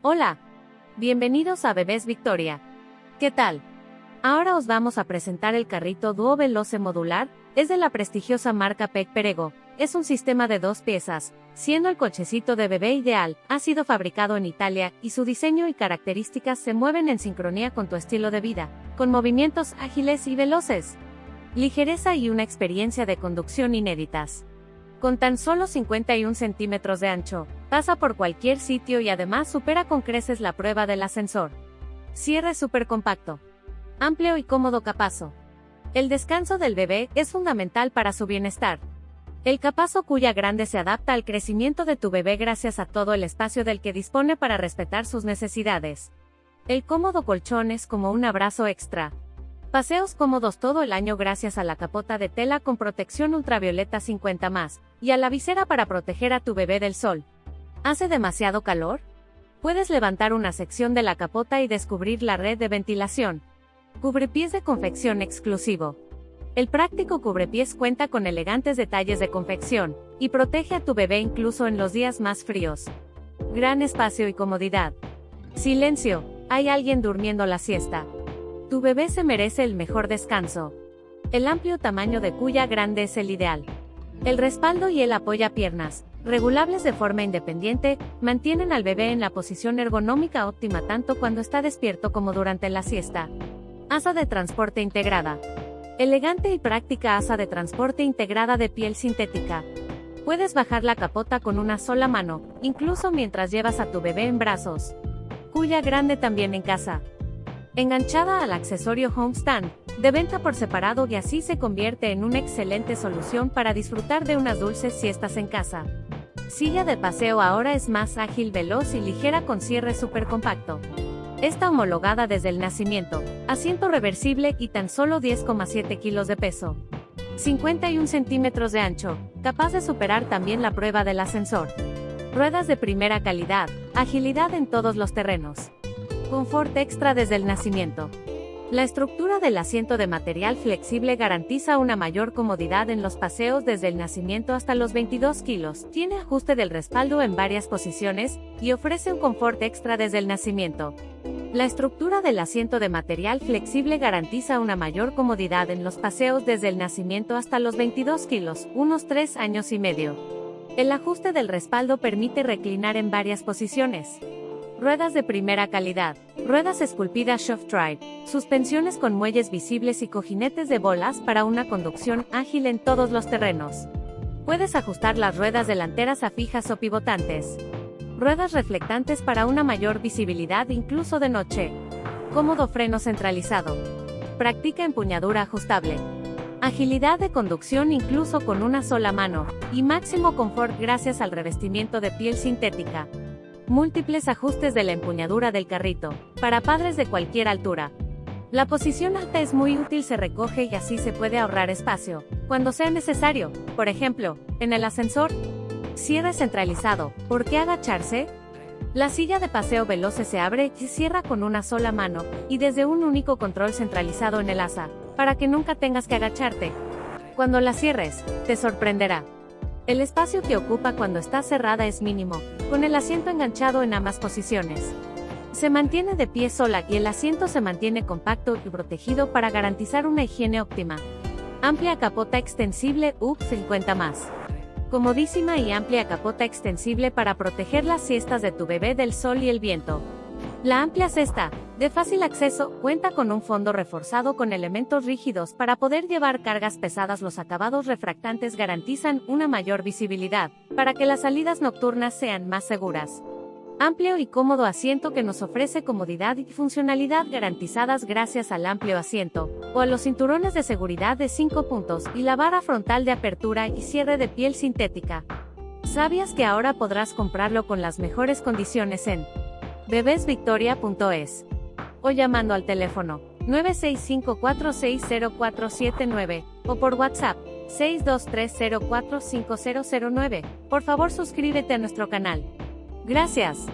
Hola. Bienvenidos a Bebés Victoria. ¿Qué tal? Ahora os vamos a presentar el carrito Duo Veloce Modular, es de la prestigiosa marca Peck Perego, es un sistema de dos piezas, siendo el cochecito de bebé ideal, ha sido fabricado en Italia y su diseño y características se mueven en sincronía con tu estilo de vida, con movimientos ágiles y veloces, ligereza y una experiencia de conducción inéditas. Con tan solo 51 centímetros de ancho, pasa por cualquier sitio y además supera con creces la prueba del ascensor. Cierre súper compacto. Amplio y cómodo capazo. El descanso del bebé es fundamental para su bienestar. El capazo cuya grande se adapta al crecimiento de tu bebé gracias a todo el espacio del que dispone para respetar sus necesidades. El cómodo colchón es como un abrazo extra. Paseos cómodos todo el año gracias a la capota de tela con protección ultravioleta 50 más, y a la visera para proteger a tu bebé del sol. ¿Hace demasiado calor? Puedes levantar una sección de la capota y descubrir la red de ventilación. Cubrepiés de confección exclusivo. El práctico cubrepiés cuenta con elegantes detalles de confección, y protege a tu bebé incluso en los días más fríos. Gran espacio y comodidad. Silencio, hay alguien durmiendo la siesta. Tu bebé se merece el mejor descanso. El amplio tamaño de cuya grande es el ideal. El respaldo y el apoya piernas, regulables de forma independiente, mantienen al bebé en la posición ergonómica óptima tanto cuando está despierto como durante la siesta. Asa de transporte integrada. Elegante y práctica asa de transporte integrada de piel sintética. Puedes bajar la capota con una sola mano, incluso mientras llevas a tu bebé en brazos. Cuya grande también en casa enganchada al accesorio Homestand, de venta por separado y así se convierte en una excelente solución para disfrutar de unas dulces siestas en casa. Silla de paseo ahora es más ágil, veloz y ligera con cierre súper compacto. Está homologada desde el nacimiento, asiento reversible y tan solo 10,7 kilos de peso. 51 centímetros de ancho, capaz de superar también la prueba del ascensor. Ruedas de primera calidad, agilidad en todos los terrenos. Confort extra desde el nacimiento. La estructura del asiento de material flexible garantiza una mayor comodidad en los paseos desde el nacimiento hasta los 22 kilos, tiene ajuste del respaldo en varias posiciones, y ofrece un confort extra desde el nacimiento. La estructura del asiento de material flexible garantiza una mayor comodidad en los paseos desde el nacimiento hasta los 22 kilos, unos 3 años y medio. El ajuste del respaldo permite reclinar en varias posiciones. Ruedas de primera calidad. Ruedas esculpidas Soft Ride. Suspensiones con muelles visibles y cojinetes de bolas para una conducción ágil en todos los terrenos. Puedes ajustar las ruedas delanteras a fijas o pivotantes. Ruedas reflectantes para una mayor visibilidad incluso de noche. Cómodo freno centralizado. Practica empuñadura ajustable. Agilidad de conducción incluso con una sola mano, y máximo confort gracias al revestimiento de piel sintética. Múltiples ajustes de la empuñadura del carrito, para padres de cualquier altura. La posición alta es muy útil, se recoge y así se puede ahorrar espacio, cuando sea necesario, por ejemplo, en el ascensor. Cierre centralizado, ¿por qué agacharse? La silla de paseo veloce se abre y cierra con una sola mano, y desde un único control centralizado en el asa, para que nunca tengas que agacharte. Cuando la cierres, te sorprenderá. El espacio que ocupa cuando está cerrada es mínimo, con el asiento enganchado en ambas posiciones. Se mantiene de pie sola y el asiento se mantiene compacto y protegido para garantizar una higiene óptima. Amplia capota extensible UP 50 más. Comodísima y amplia capota extensible para proteger las siestas de tu bebé del sol y el viento. La amplia cesta, de fácil acceso, cuenta con un fondo reforzado con elementos rígidos para poder llevar cargas pesadas. Los acabados refractantes garantizan una mayor visibilidad, para que las salidas nocturnas sean más seguras. Amplio y cómodo asiento que nos ofrece comodidad y funcionalidad garantizadas gracias al amplio asiento, o a los cinturones de seguridad de 5 puntos y la vara frontal de apertura y cierre de piel sintética. ¿Sabías que ahora podrás comprarlo con las mejores condiciones en bebesvictoria.es o llamando al teléfono 965460479 o por WhatsApp 623045009. Por favor suscríbete a nuestro canal. Gracias.